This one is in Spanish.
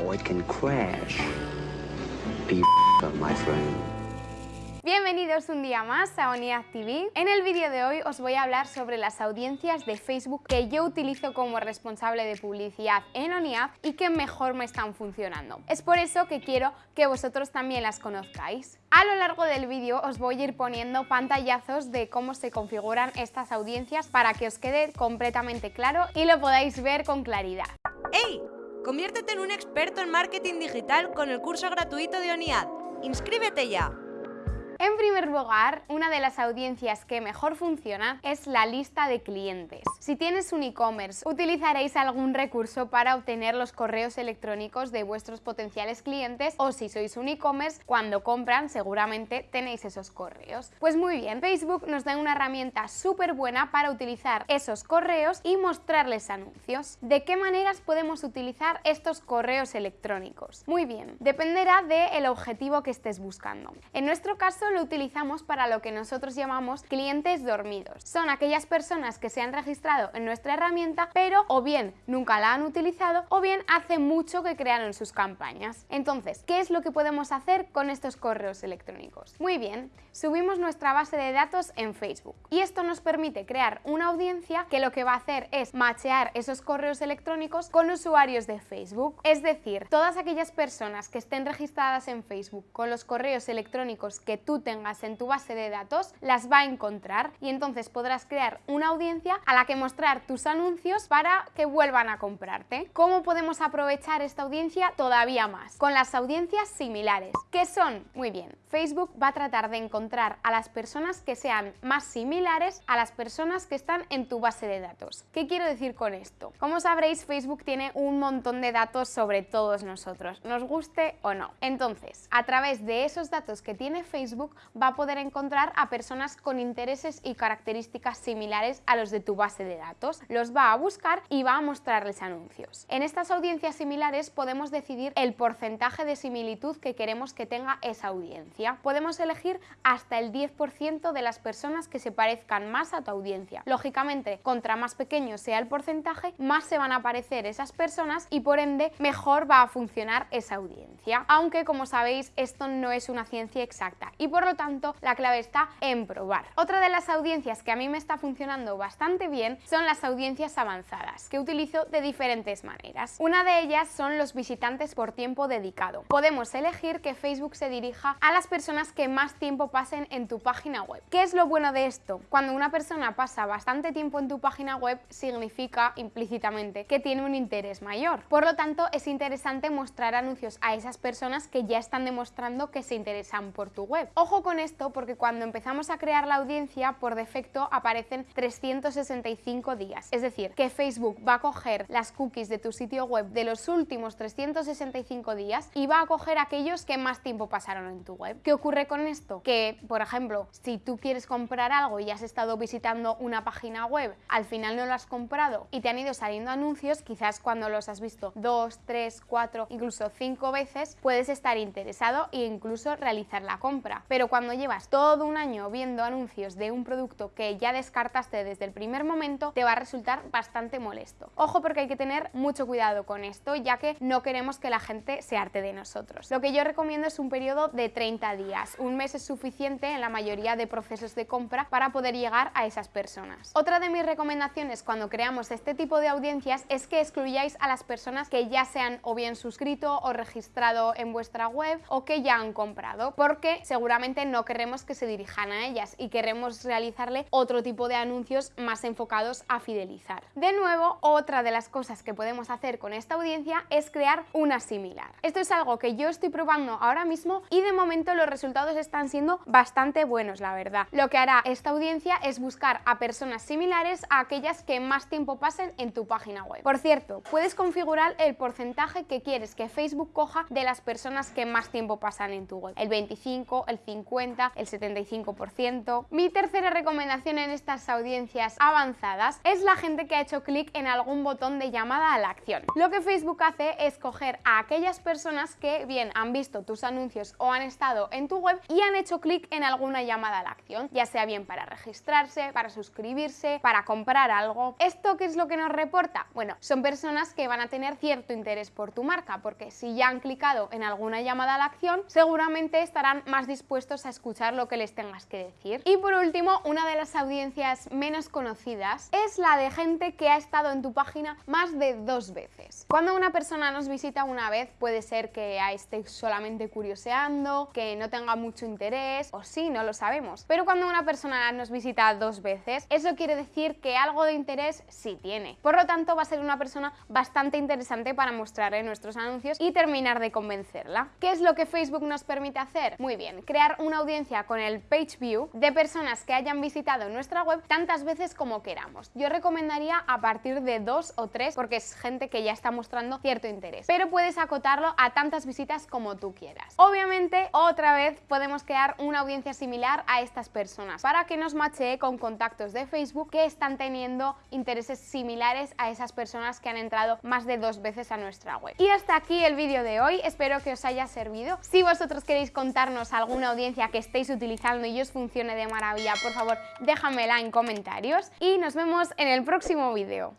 or it can crash. Be my friend. Bienvenidos un día más a ONIAD TV. En el vídeo de hoy os voy a hablar sobre las audiencias de Facebook que yo utilizo como responsable de publicidad en ONIAD y que mejor me están funcionando. Es por eso que quiero que vosotros también las conozcáis. A lo largo del vídeo os voy a ir poniendo pantallazos de cómo se configuran estas audiencias para que os quede completamente claro y lo podáis ver con claridad. ¡Hey! Conviértete en un experto en marketing digital con el curso gratuito de ONIAD. ¡Inscríbete ya! En primer lugar, una de las audiencias que mejor funciona es la lista de clientes. Si tienes un e-commerce, utilizaréis algún recurso para obtener los correos electrónicos de vuestros potenciales clientes o si sois un e-commerce, cuando compran seguramente tenéis esos correos. Pues muy bien, Facebook nos da una herramienta súper buena para utilizar esos correos y mostrarles anuncios. ¿De qué maneras podemos utilizar estos correos electrónicos? Muy bien, dependerá del objetivo que estés buscando. En nuestro caso lo utilizamos para lo que nosotros llamamos clientes dormidos. Son aquellas personas que se han registrado en nuestra herramienta, pero o bien nunca la han utilizado o bien hace mucho que crearon sus campañas. Entonces, ¿qué es lo que podemos hacer con estos correos electrónicos? Muy bien, subimos nuestra base de datos en Facebook y esto nos permite crear una audiencia que lo que va a hacer es machear esos correos electrónicos con usuarios de Facebook. Es decir, todas aquellas personas que estén registradas en Facebook con los correos electrónicos que tú tengas en tu base de datos las va a encontrar y entonces podrás crear una audiencia a la que mostrar tus anuncios para que vuelvan a comprarte. ¿Cómo podemos aprovechar esta audiencia todavía más? Con las audiencias similares. ¿Qué son? Muy bien, Facebook va a tratar de encontrar a las personas que sean más similares a las personas que están en tu base de datos. ¿Qué quiero decir con esto? Como sabréis, Facebook tiene un montón de datos sobre todos nosotros, nos guste o no. Entonces, a través de esos datos que tiene Facebook, va a poder encontrar a personas con intereses y características similares a los de tu base de datos. Los va a buscar y va a mostrarles anuncios. En estas audiencias similares podemos decidir el porcentaje de similitud que queremos que tenga esa audiencia. Podemos elegir hasta el 10% de las personas que se parezcan más a tu audiencia. Lógicamente, contra más pequeño sea el porcentaje, más se van a aparecer esas personas y por ende mejor va a funcionar esa audiencia. Aunque como sabéis esto no es una ciencia exacta y por por lo tanto la clave está en probar. Otra de las audiencias que a mí me está funcionando bastante bien son las audiencias avanzadas, que utilizo de diferentes maneras. Una de ellas son los visitantes por tiempo dedicado. Podemos elegir que Facebook se dirija a las personas que más tiempo pasen en tu página web. ¿Qué es lo bueno de esto? Cuando una persona pasa bastante tiempo en tu página web, significa implícitamente que tiene un interés mayor. Por lo tanto, es interesante mostrar anuncios a esas personas que ya están demostrando que se interesan por tu web. Ojo con esto porque cuando empezamos a crear la audiencia, por defecto aparecen 365 días. Es decir, que Facebook va a coger las cookies de tu sitio web de los últimos 365 días y va a coger aquellos que más tiempo pasaron en tu web. ¿Qué ocurre con esto? Que, por ejemplo, si tú quieres comprar algo y has estado visitando una página web, al final no lo has comprado y te han ido saliendo anuncios, quizás cuando los has visto dos, tres, cuatro, incluso cinco veces, puedes estar interesado e incluso realizar la compra. Pero cuando llevas todo un año viendo anuncios de un producto que ya descartaste desde el primer momento, te va a resultar bastante molesto. Ojo porque hay que tener mucho cuidado con esto, ya que no queremos que la gente se arte de nosotros. Lo que yo recomiendo es un periodo de 30 días. Un mes es suficiente en la mayoría de procesos de compra para poder llegar a esas personas. Otra de mis recomendaciones cuando creamos este tipo de audiencias es que excluyáis a las personas que ya se han o bien suscrito o registrado en vuestra web o que ya han comprado, porque seguramente no queremos que se dirijan a ellas y queremos realizarle otro tipo de anuncios más enfocados a fidelizar. De nuevo, otra de las cosas que podemos hacer con esta audiencia es crear una similar. Esto es algo que yo estoy probando ahora mismo y de momento los resultados están siendo bastante buenos, la verdad. Lo que hará esta audiencia es buscar a personas similares a aquellas que más tiempo pasen en tu página web. Por cierto, puedes configurar el porcentaje que quieres que Facebook coja de las personas que más tiempo pasan en tu web. El 25, el 50 50, el 75%. Mi tercera recomendación en estas audiencias avanzadas es la gente que ha hecho clic en algún botón de llamada a la acción. Lo que Facebook hace es coger a aquellas personas que bien han visto tus anuncios o han estado en tu web y han hecho clic en alguna llamada a la acción, ya sea bien para registrarse, para suscribirse, para comprar algo. ¿Esto qué es lo que nos reporta? Bueno, son personas que van a tener cierto interés por tu marca, porque si ya han clicado en alguna llamada a la acción, seguramente estarán más dispuestos a escuchar lo que les tengas que decir. Y por último, una de las audiencias menos conocidas es la de gente que ha estado en tu página más de dos veces. Cuando una persona nos visita una vez, puede ser que esté solamente curioseando, que no tenga mucho interés, o sí, no lo sabemos. Pero cuando una persona nos visita dos veces, eso quiere decir que algo de interés sí tiene. Por lo tanto, va a ser una persona bastante interesante para mostrar en nuestros anuncios y terminar de convencerla. ¿Qué es lo que Facebook nos permite hacer? Muy bien, crear una audiencia con el Page View de personas que hayan visitado nuestra web tantas veces como queramos. Yo recomendaría a partir de dos o tres porque es gente que ya está mostrando cierto interés. Pero puedes acotarlo a tantas visitas como tú quieras. Obviamente, otra vez podemos crear una audiencia similar a estas personas para que nos machee con contactos de Facebook que están teniendo intereses similares a esas personas que han entrado más de dos veces a nuestra web. Y hasta aquí el vídeo de hoy, espero que os haya servido. Si vosotros queréis contarnos alguna que estéis utilizando y os funcione de maravilla, por favor déjamela en comentarios y nos vemos en el próximo vídeo.